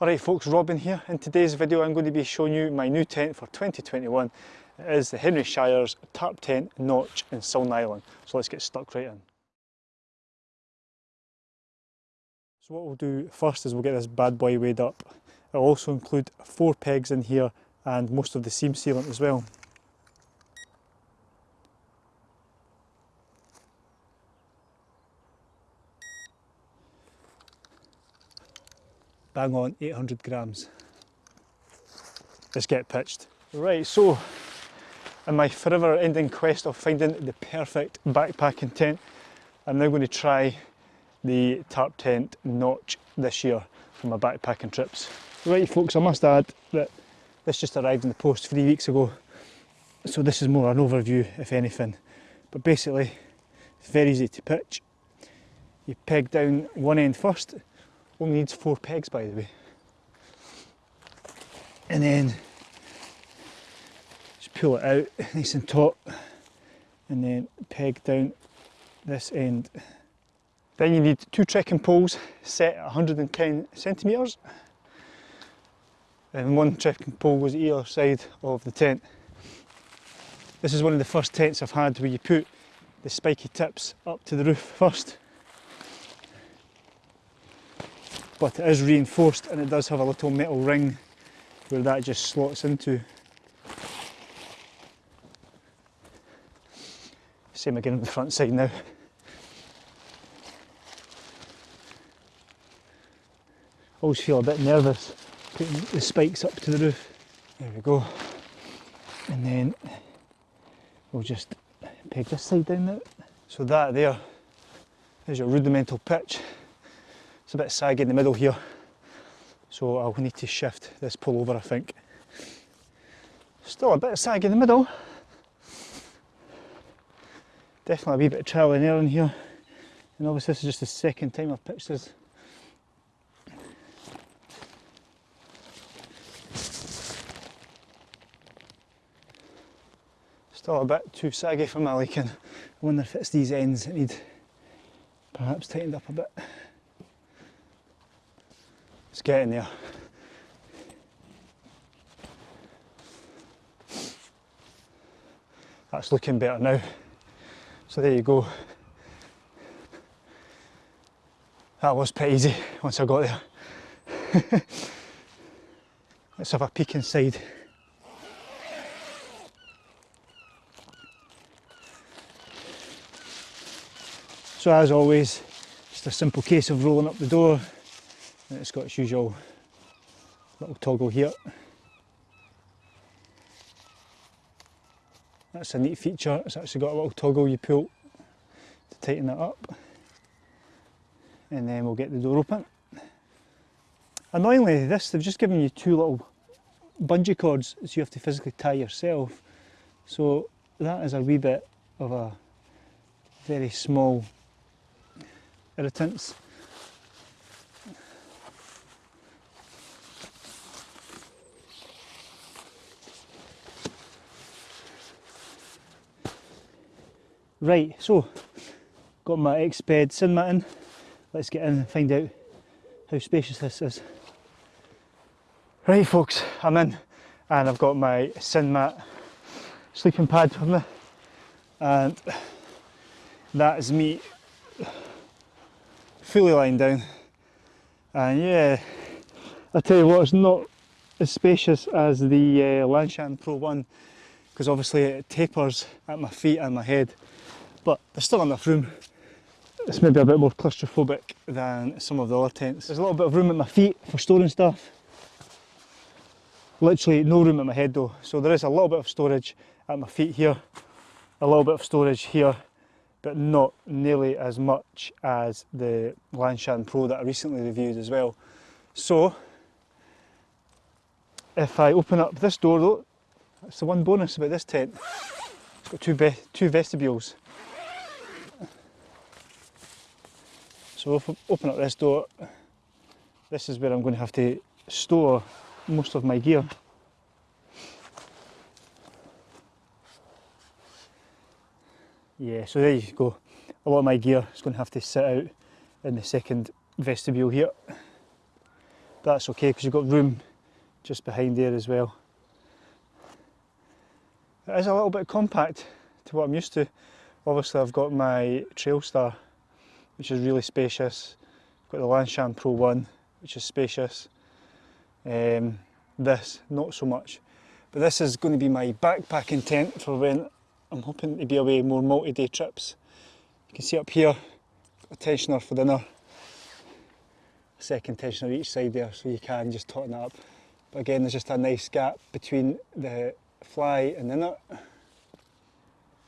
Alright folks, Robin here. In today's video I'm going to be showing you my new tent for 2021. It is the Henry Shires Tarptent Notch in silnylon. So let's get stuck right in. So what we'll do first is we'll get this bad boy weighed up. It'll also include four pegs in here and most of the seam sealant as well. Bang on 800 grams. Let's get pitched. Right, so in my forever ending quest of finding the perfect backpacking tent, I'm now going to try the Tarptent notch this year for my backpacking trips. Right folks, I must add that this just arrived in the post three weeks ago, so this is more an overview if anything. But basically, it's very easy to pitch. You peg down one end first, only needs four pegs by the way. And then just pull it out nice and taut and then peg down this end. Then you need two trekking poles set at 110 centimetres and one trekking pole goes either side of the tent. This is one of the first tents I've had where you put the spiky tips up to the roof first but it is reinforced and it does have a little metal ring where that just slots into. Same again on the front side now. Always feel a bit nervous putting the spikes up to the roof. There we go. And then we'll just peg this side down now. So that there is your rudimental pitch. A bit saggy in the middle here, so uh, I'll need to shift this pull over I think. Still a bit of sag in the middle. Definitely a wee bit of trial and error in here. And obviously this is just the second time I've pitched this. Still a bit too saggy for my liking. I wonder if it's these ends that need perhaps tightened up a bit. It's getting there. That's looking better now. So there you go. That was pretty easy once I got there. Let's have a peek inside. So as always, just a simple case of rolling up the door, it's got its usual little toggle here. That's a neat feature, it's actually got a little toggle you pull to tighten it up. And then we'll get the door open. Annoyingly this, they've just given you two little bungee cords so you have to physically tie yourself. So that is a wee bit of a very small irritants. Right, so got my Exped sin mat in. Let's get in and find out how spacious this is. Right folks, I'm in and I've got my SynMat sleeping pad with me and that is me fully lying down and yeah I tell you what it's not as spacious as the uh, Lanshan Pro 1 because obviously it tapers at my feet and my head but there's still enough room. It's maybe a bit more claustrophobic than some of the other tents. There's a little bit of room at my feet for storing stuff. Literally no room at my head though, so there is a little bit of storage at my feet here, a little bit of storage here, but not nearly as much as the Lanshan Pro that I recently reviewed as well. So, if I open up this door though, that's the one bonus about this tent. It's got two, two vestibules. So if I open up this door, this is where I'm going to have to store most of my gear. Yeah, so there you go. A lot of my gear is going to have to sit out in the second vestibule here. that's okay because you've got room just behind there as well. It is a little bit compact to what I'm used to. Obviously I've got my Trailstar which is really spacious. Got the Lanshan Pro 1 which is spacious. Um, this, not so much. But this is going to be my backpacking tent for when I'm hoping to be away more multi-day trips. You can see up here, a tensioner for the inner, a second tensioner each side there so you can just tighten up. But again, there's just a nice gap between the fly and the inner.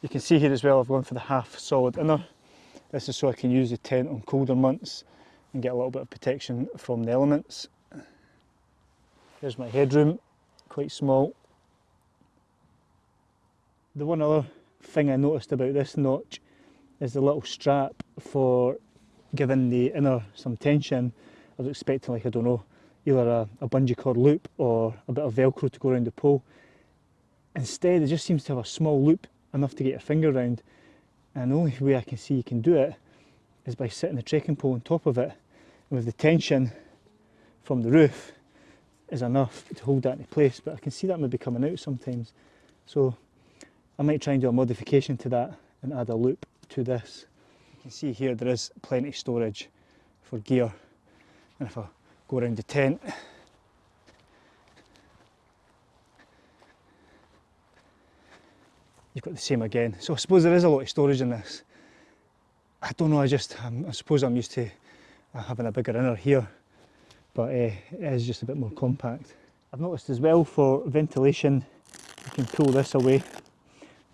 You can see here as well, I've gone for the half solid inner. This is so I can use the tent on colder months and get a little bit of protection from the elements. Here's my headroom, quite small. The one other thing I noticed about this notch is the little strap for giving the inner some tension. I was expecting like, I don't know, either a, a bungee cord loop or a bit of velcro to go around the pole. Instead it just seems to have a small loop enough to get your finger around and the only way I can see you can do it is by sitting the trekking pole on top of it and with the tension from the roof is enough to hold that in place. But I can see that maybe coming out sometimes. So I might try and do a modification to that and add a loop to this. You can see here there is plenty of storage for gear. And if I go around the tent got the same again. So I suppose there is a lot of storage in this. I don't know, I just, I suppose I'm used to having a bigger inner here but uh, it is just a bit more compact. I've noticed as well for ventilation you can pull this away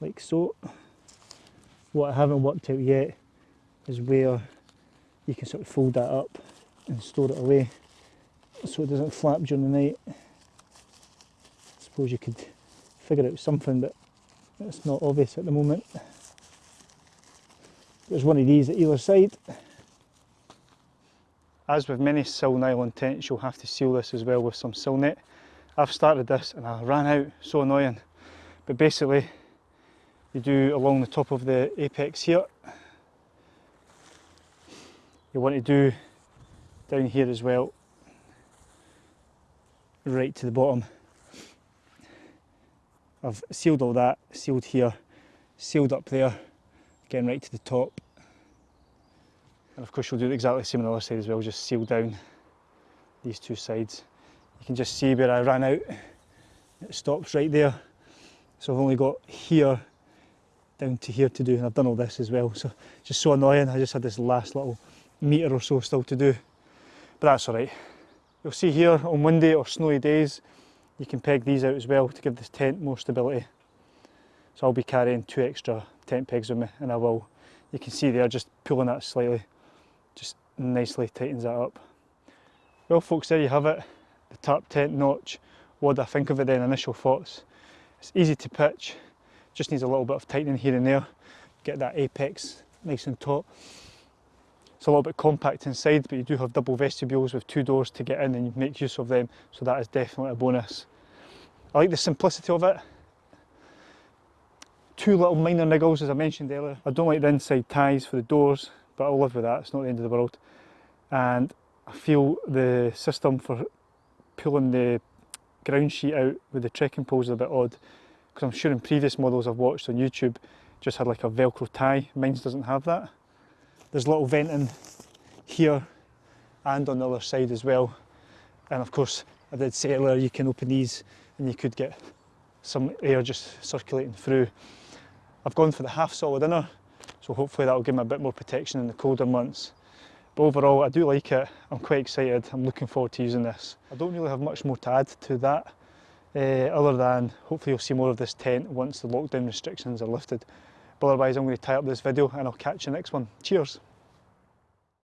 like so. What I haven't worked out yet is where you can sort of fold that up and store it away so it doesn't flap during the night. I suppose you could figure out something but it's not obvious at the moment. There's one of these at either side as with many silnylon tents, you'll have to seal this as well with some Silnet. I've started this and I ran out, so annoying. But basically, you do along the top of the apex here. You want to do down here as well, right to the bottom. I've sealed all that, sealed here, sealed up there, getting right to the top. And of course you'll do exactly the same on the other side as well, just seal down these two sides. You can just see where I ran out, it stops right there. So I've only got here down to here to do, and I've done all this as well. So just so annoying, I just had this last little metre or so still to do. But that's all right. You'll see here on windy or snowy days, you can peg these out as well to give this tent more stability. So I'll be carrying two extra tent pegs with me and I will, you can see there just pulling that slightly just nicely tightens that up. Well folks, there you have it, the Tarptent notch. What I think of it then, initial thoughts. It's easy to pitch, just needs a little bit of tightening here and there, get that apex nice and taut. It's a little bit compact inside, but you do have double vestibules with two doors to get in and you make use of them, so that is definitely a bonus. I like the simplicity of it. Two little minor niggles, as I mentioned earlier. I don't like the inside ties for the doors, but I'll live with that, it's not the end of the world. And I feel the system for pulling the ground sheet out with the trekking poles is a bit odd because I'm sure in previous models I've watched on YouTube just had like a velcro tie, mine doesn't have that. There's a little venting here and on the other side as well and of course I did say earlier you can open these and you could get some air just circulating through. I've gone for the half solid inner so hopefully that will give me a bit more protection in the colder months. But overall, I do like it. I'm quite excited. I'm looking forward to using this. I don't really have much more to add to that, uh, other than hopefully you'll see more of this tent once the lockdown restrictions are lifted. But otherwise, I'm going to tie up this video and I'll catch you next one. Cheers.